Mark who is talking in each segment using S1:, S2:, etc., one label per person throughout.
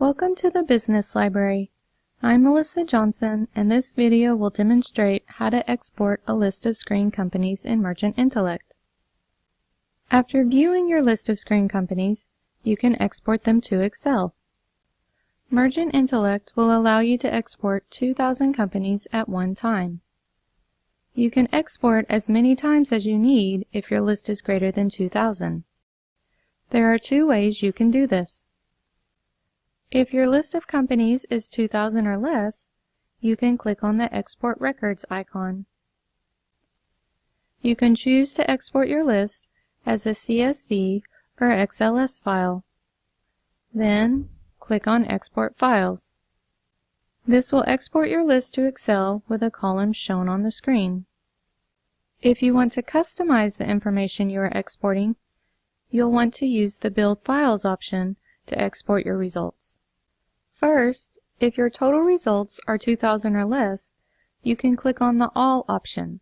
S1: Welcome to the Business Library. I'm Melissa Johnson and this video will demonstrate how to export a list of screen companies in Mergent Intellect. After viewing your list of screen companies, you can export them to Excel. Mergent Intellect will allow you to export 2,000 companies at one time. You can export as many times as you need if your list is greater than 2,000. There are two ways you can do this. If your list of companies is 2,000 or less, you can click on the Export Records icon. You can choose to export your list as a CSV or XLS file. Then, click on Export Files. This will export your list to Excel with the columns shown on the screen. If you want to customize the information you are exporting, you'll want to use the Build Files option to export your results. First, if your total results are 2,000 or less, you can click on the All option.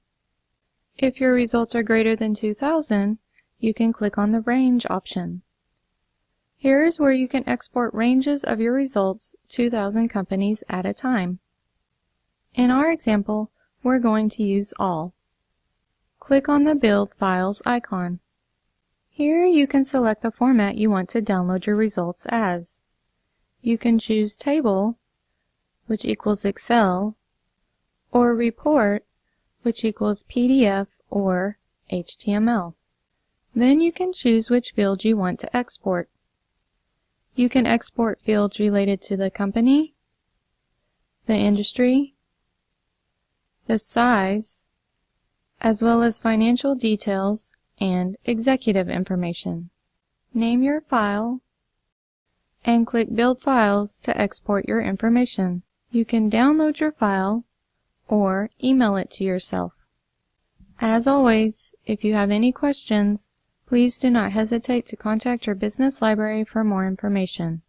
S1: If your results are greater than 2,000, you can click on the Range option. Here is where you can export ranges of your results 2,000 companies at a time. In our example, we're going to use All. Click on the Build Files icon. Here you can select the format you want to download your results as. You can choose Table, which equals Excel, or Report, which equals PDF or HTML. Then you can choose which field you want to export. You can export fields related to the company, the industry, the size, as well as financial details and executive information. Name your file and click Build Files to export your information. You can download your file or email it to yourself. As always, if you have any questions, please do not hesitate to contact your business library for more information.